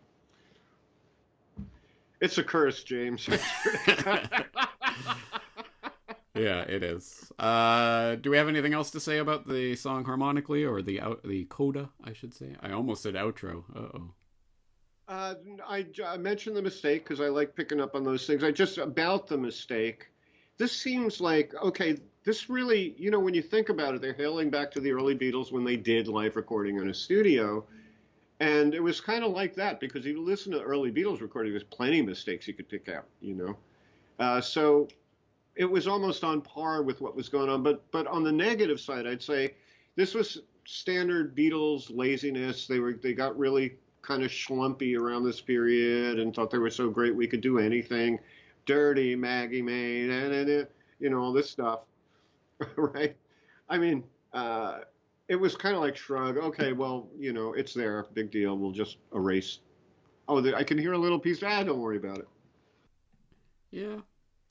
It's a curse, James. Yeah, it is. Uh, do we have anything else to say about the song harmonically or the out, the coda? I should say. I almost said outro. Uh oh. Uh, I, I mentioned the mistake because I like picking up on those things. I just about the mistake. this seems like okay. This really, you know, when you think about it, they're hailing back to the early Beatles when they did live recording in a studio. And it was kind of like that because if you listen to early Beatles recording, there's plenty of mistakes you could pick out, you know. Uh, so it was almost on par with what was going on. But but on the negative side, I'd say this was standard Beatles laziness. They were they got really kind of schlumpy around this period and thought they were so great we could do anything. Dig It Maggie Mae, and you know all this stuff, right? I mean, uh, it was kind of like shrug. Okay, well, you know, it's there, big deal. We'll just erase. Oh, I can hear a little piece. Ah, don't worry about it. Yeah,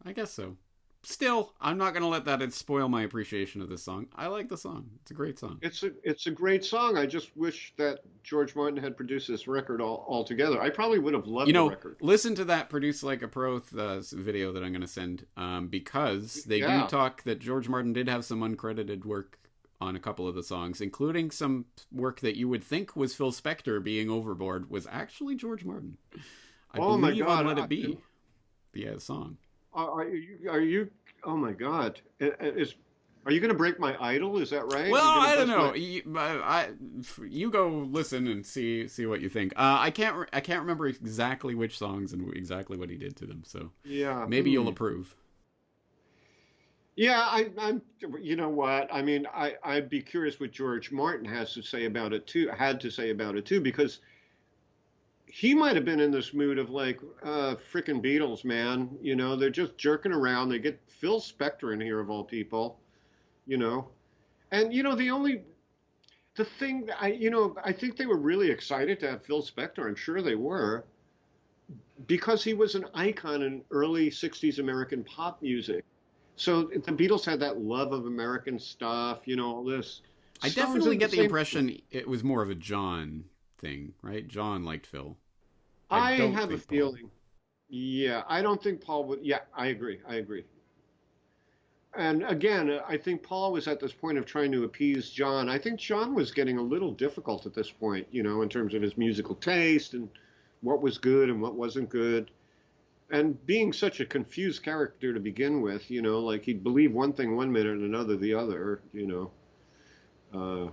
I guess so still, I'm not going to let that spoil my appreciation of this song. I like the song. It's a great song. It's a it's a great song. I just wish that George Martin had produced this record all, all together. I probably would have loved you know, the record. Listen to that "Produce Like a Pro" uh, video that I'm going to send um, because they yeah. do talk that George Martin did have some uncredited work on a couple of the songs, including some work that you would think was Phil Spector being overboard was actually George Martin. I oh believe my God. on "Let It Be," the uh, song. Are you, are you? Oh my God! Is are you going to break my idol? Is that right? Well, I don't know. My... You, I, you go listen and see see what you think. Uh, I can't I can't remember exactly which songs and exactly what he did to them. So yeah, maybe you'll hmm. approve. Yeah, I, am You know what? I mean, I I'd be curious what George Martin has to say about it too. Had to say about it too, because he might have been in this mood of like, uh, freaking Beatles, man. You know, they're just jerking around. They get Phil Spector in here of all people, you know. And, you know, the only, the thing, I, you know, I think they were really excited to have Phil Spector. I'm sure they were because he was an icon in early 60s American pop music. So the Beatles had that love of American stuff, you know, all this. I definitely get the, the impression it was more of a John thing, right? John liked Phil. I, I have a feeling. Yeah, I don't think Paul would. Yeah, I agree. I agree. And again, I think Paul was at this point of trying to appease John. I think John was getting a little difficult at this point, you know, in terms of his musical taste and what was good and what wasn't good. And being such a confused character to begin with, you know, like he'd believe one thing one minute and another the other, you know. Uh,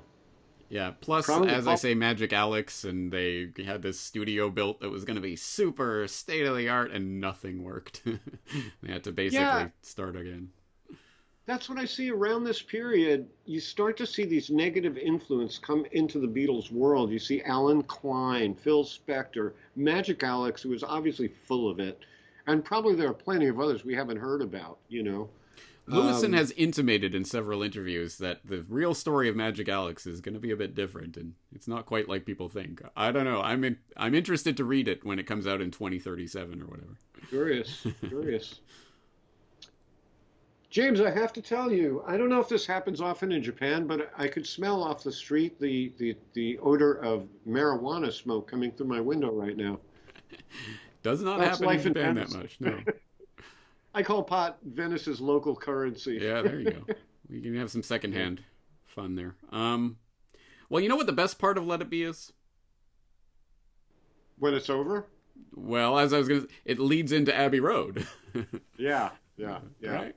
yeah. Plus, Probably as I say, Magic Alex, and they had this studio built that was going to be super state of the art, and nothing worked. they had to basically yeah. start again. That's what I see around this period. You start to see these negative influence come into the Beatles world. You see Allen Klein, Phil Spector, Magic Alex, who was obviously full of it, and probably there are plenty of others we haven't heard about. You know. Lewisohn um, has intimated in several interviews that the real story of Magic Alex is going to be a bit different, and it's not quite like people think. I don't know. I'm in, I'm interested to read it when it comes out in 2037 or whatever. Curious, curious. James, I have to tell you, I don't know if this happens often in Japan, but I could smell off the street the, the, the odor of marijuana smoke coming through my window right now. Does not That's happen in Japan that much, no. I call pot Venice's local currency. Yeah, there you go. we can have some secondhand fun there. Um, well, you know what the best part of Let It Be is? When it's over. Well, as I was gonna, it leads into Abbey Road. yeah, yeah, yeah. Right?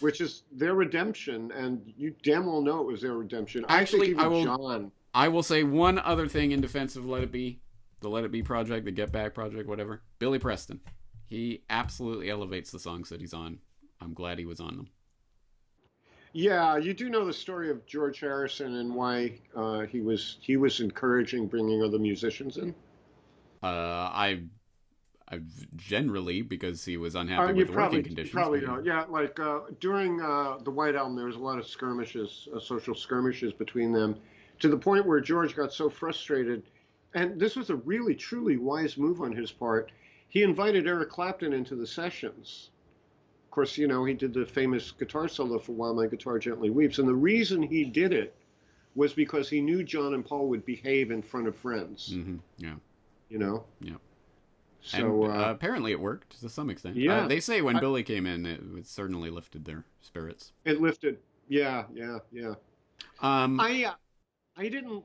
Which is their redemption, and you damn well know it was their redemption. Actually, I, I will. John... I will say one other thing in defense of Let It Be, the Let It Be project, the Get Back project, whatever. Billy Preston. He absolutely elevates the songs that he's on. I'm glad he was on them. Yeah, you do know the story of George Harrison and why uh, he was he was encouraging bringing other musicians in. Uh, I, I generally because he was unhappy uh, with probably, working conditions. Probably know. Yeah, like uh, during uh, the White Album, there was a lot of skirmishes, uh, social skirmishes between them, to the point where George got so frustrated, and this was a really truly wise move on his part he invited Eric Clapton into the sessions. Of course, you know, he did the famous guitar solo for While My Guitar Gently Weeps. And the reason he did it was because he knew John and Paul would behave in front of friends. Mm-hmm. Yeah. You know? Yeah. So and, uh, uh, apparently it worked to some extent. Yeah. Uh, they say when I, Billy came in, it, it, certainly lifted their spirits. It lifted. Yeah, yeah, yeah. Um, I, uh, I didn't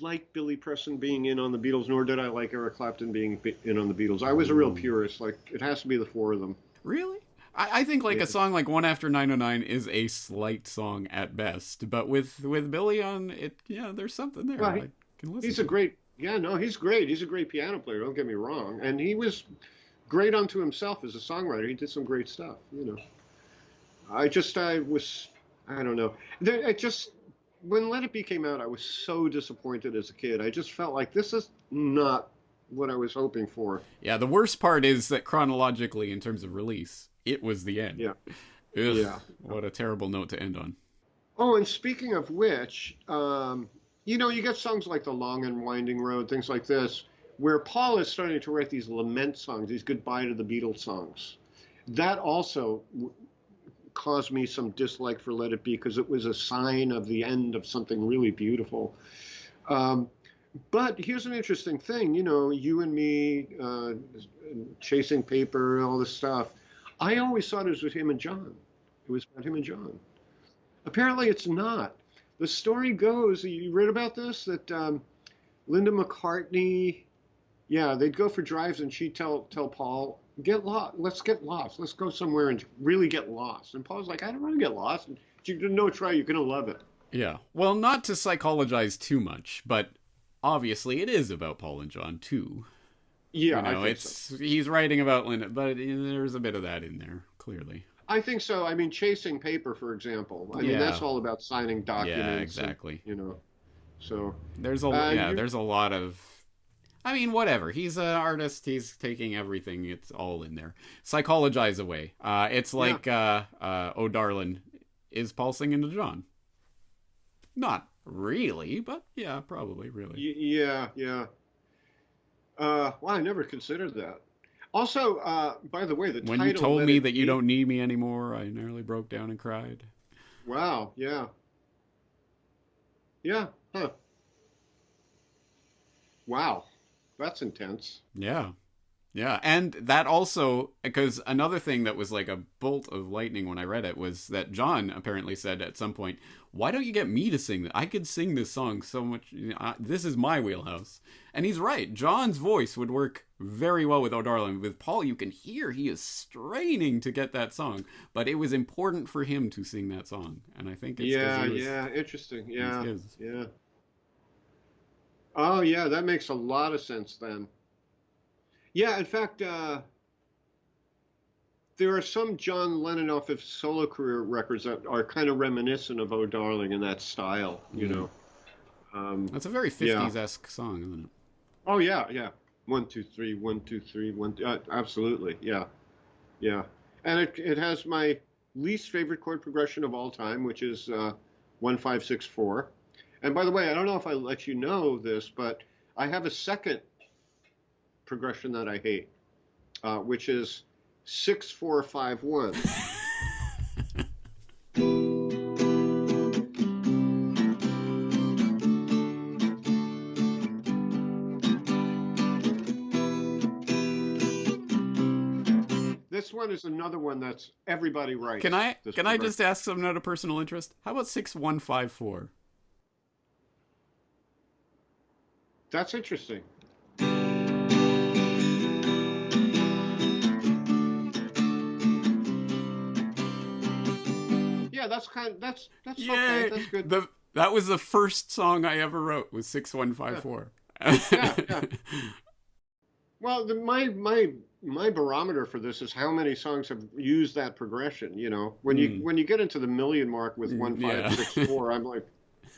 like Billy Preston being in on the Beatles, nor did I like Eric Clapton being in on the Beatles. I was a real mm. purist. Like it has to be the four of them. Really? I, I think like Yeah. a song like One After 909 is a slight song at best, but with with Billy on it, yeah, there's something there. Well, he- can listen. He's a great, yeah, no, he's great. He's a great piano player. Don't get me wrong, and he was great unto himself as a songwriter. He did some great stuff. You know, I just I was I don't know. There, it just when Let It Be came out, I was so disappointed as a kid. I just felt like this is not what I was hoping for. Yeah, the worst part is that chronologically, in terms of release, it was the end. Yeah. Ugh, Yeah. What a terrible note to end on. Oh, and speaking of which, um, you know, you get songs like The Long and Winding Road, things like this, where Paul is starting to write these lament songs, these goodbye to the Beatles songs. That also caused me some dislike for Let It Be because it was a sign of the end of something really beautiful. Um, but here's an interesting thing, you know, you and me, uh, chasing paper, all this stuff. I always thought it was with him and John. It was about him and John. Apparently, it's not. The story goes, you read about this, that um, Linda McCartney, yeah, they'd go for drives and she'd tell, tell Paul, get lost, let's get lost, let's go somewhere and really get lost. And Paul's like, I don't want to get lost. And you no try, you're going to love it. Yeah. Well, not to psychologize too much, but obviously it is about Paul and John too. Yeah, you know, I think it's so. he's writing about Linda, but there's a bit of that in there clearly. I think so. I mean, chasing paper, for example. I mean, that's all about signing documents. Yeah, and, exactly. you know, so There's a Uh, yeah, there's a lot of I mean, whatever. He's an artist. He's taking everything. It's all in there. Psychologize away. Uh, it's like uh, uh, Oh Darlin, is Paul singing to John? Not really, but yeah, probably really. Y- yeah, yeah. Uh, well, I never considered that. Also, uh, by the way, the when title. you told me that you Be- don't need me anymore, I nearly broke down and cried. Wow. Yeah. Yeah. Huh. Wow. That's intense. Yeah. Yeah. And that also, because another thing that was like a bolt of lightning when I read it was that John apparently said at some point, Why don't you get me to sing that? I could sing this song so much. You know, I, this is my wheelhouse. And he's right. John's voice would work very well with Oh Darling. With Paul, you can hear he is straining to get that song, but it was important for him to sing that song. And I think it's yeah. was- yeah. Interesting. Yeah. Yeah. Oh, yeah. That makes a lot of sense then. Yeah. In fact, uh, there are some John Lennon off his solo career records that are kind of reminiscent of "Oh Darling" in that style. You Mhm. know. Um, That's a very 50s esque song, isn't it? Oh yeah, yeah. One two three, one two three, one. Uh, absolutely, yeah, yeah. And it it has my least favorite chord progression of all time, which is uh, one five six four. And by the way, I don't know if I let you know this, but I have a second progression that I hate, uh, which is six four five one. This one is another one that's everybody writes. Can I can I just ask something out of personal interest? How about six one five four? That's interesting. Yeah, that's kind of that's that's okay. That's good. The that was the first song I ever wrote was six one five four. Yeah, yeah. Well, the, my my my barometer for this is how many songs have used that progression. You know, when you Mm. when you get into the million mark with Mm, one yeah. five six four, I'm like,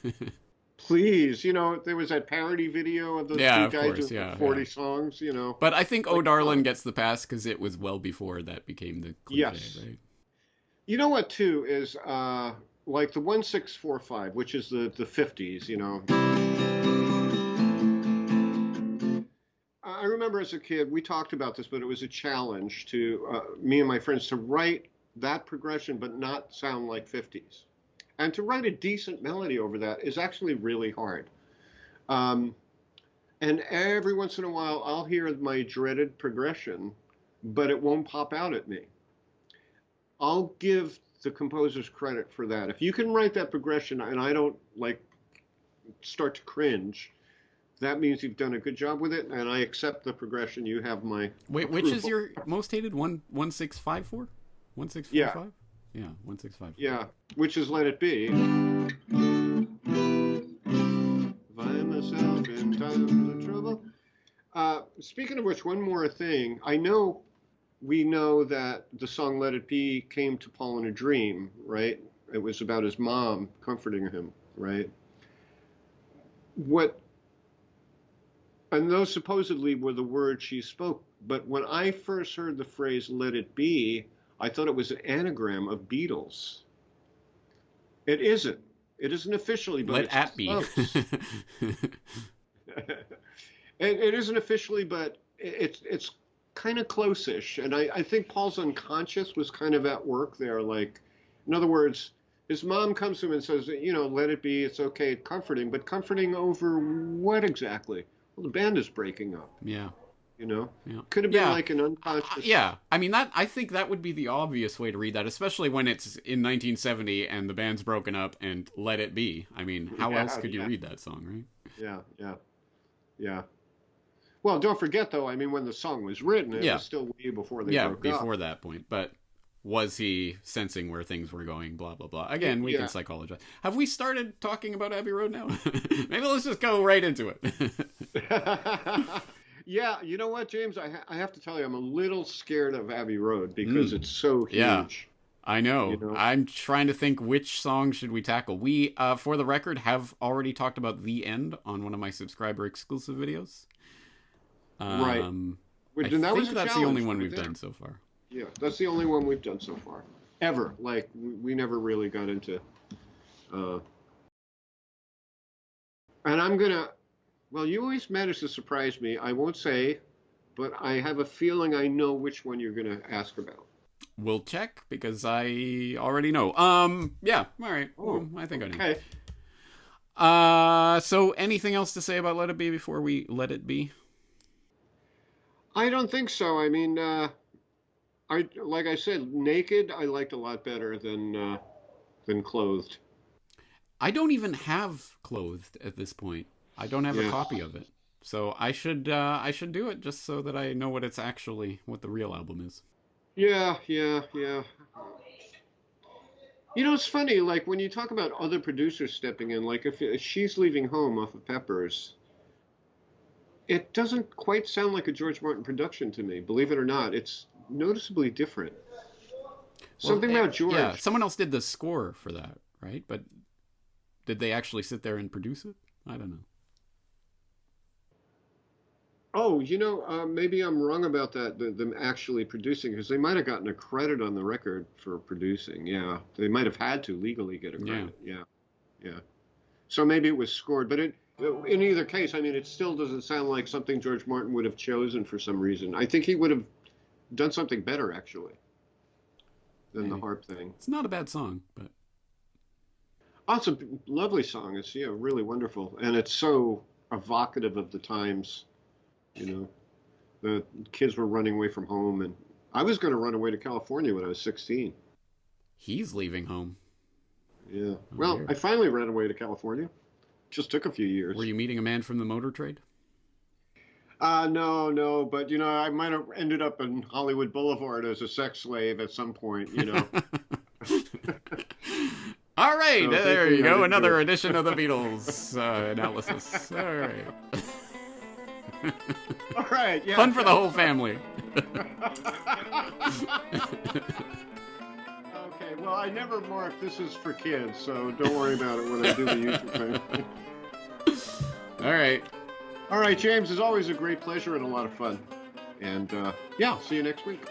please, you know, there was that parody video of those Yeah, two guys course, with yeah, forty yeah. songs. You know, But I think Oh Darlin um, gets the pass because it was well before that became the cliche, Yes. right? you know what too is uh, like the one six four five, which is the the fifties. You know. I remember as a kid, we talked about this, but it was a challenge to uh, me and my friends to write that progression, but not sound like 50s. And to write a decent melody over that is actually really hard. Um, and every once in a while, I'll hear my dreaded progression, but it won't pop out at me. I'll give the composers credit for that. If you can write that progression and I don't like start to cringe, that means you've done a good job with it, and I accept the progression. You have my Wait, which is your most hated one one six five four? One six four five. Yeah, one six five. Yeah, which is Let It Be. Find myself in times of trouble. Uh, speaking of which, one more thing. I know we know that the song Let It Be came to Paul in a dream, right? It was about his mom comforting him, right? What, and those supposedly were the words she spoke. But when I first heard the phrase Let It Be, I thought it was an anagram of Beatles. It isn't. It isn't officially, but Let it's at close. it, it isn't officially, but it's it's kind of close-ish. And I, I think Paul's unconscious was kind of at work there. Like, in other words, his mom comes to him and says, you know, let it be, it's okay, comforting, but comforting over what exactly? Well, the band is breaking up. yeah. You know, Yeah. could have been Yeah. like an Uh, yeah, I mean that. I think that would be the obvious way to read that, especially when it's in 1970 and the band's broken up and "Let It Be." I mean, how Yeah, else could you read that song, right? yeah, yeah, yeah. Well, don't forget though. I mean, when the song was written, it Yeah. was still way before they yeah, broke before up. that point. But was he sensing where things were going? Blah blah blah. Again, we can psychologize. Have we started talking about Abbey Road now? Maybe let's just go right into it. yeah, you know what, James? I, ha- I have to tell you, I'm a little scared of Abbey Road because Mm. it's so huge. Yeah. I know. You know? I'm trying to think which song should we tackle. We, uh, for the record, have already talked about the end on one of my subscriber exclusive videos. Right. Um, Which, I and that think was that's the only one we've there. done so far. Yeah, that's the only one we've done so far, ever. Like we, we never really got into. Uh, and I'm gonna. Well, you always manage to surprise me. I won't say, but I have a feeling I know which one you're gonna ask about. We'll check because I already know. Um, yeah. All right. Oh, Well, I think I know. Okay. Uh, so anything else to say about Let It Be before we let it be? I don't think so. I mean, uh, I like I said, naked I liked a lot better than uh, than clothed. I don't even have clothed at this point. I don't have a copy of it. So I should uh, I should do it just so that I know what it's actually what the real album is. Yeah, yeah, yeah. You know, it's funny. Like when you talk about other producers stepping in, like if, if she's leaving home off of Peppers, it doesn't quite sound like a George Martin production to me. Believe it or not, it's noticeably different. Something about George. Yeah, someone else did the score for that, right? But did they actually sit there and produce it? I don't know. Oh, you know, uh, maybe I'm wrong about that. The, them actually producing, because they might have gotten a credit on the record for producing. Yeah, they might have had to legally get a credit. Yeah, yeah. So maybe it was scored, but it, in either case, I mean, it still doesn't sound like something George Martin would have chosen for some reason. I think he would have done something better actually than the harp thing. It's not a bad song, but Oh, it's a lovely song. It's yeah, really wonderful, and it's so evocative of the times. You know, the kids were running away from home, and I was going to run away to California when I was 16. he's leaving home. Yeah. Well, weird. I finally ran away to California. Just took a few years. Were you meeting a man from the motor trade? Uh, no, no, but you know, I might have ended up in Hollywood Boulevard as a sex slave at some point. You know. All right, So there you go. Another edition of the Beatles uh, analysis. All right, All right. Yeah. fun for the whole family. Okay. Well, I never mark this is for kids, so don't worry about it when I do the YouTube thing. All right, All right, James, it's always a great pleasure and a lot of fun. And uh, yeah, see you next week.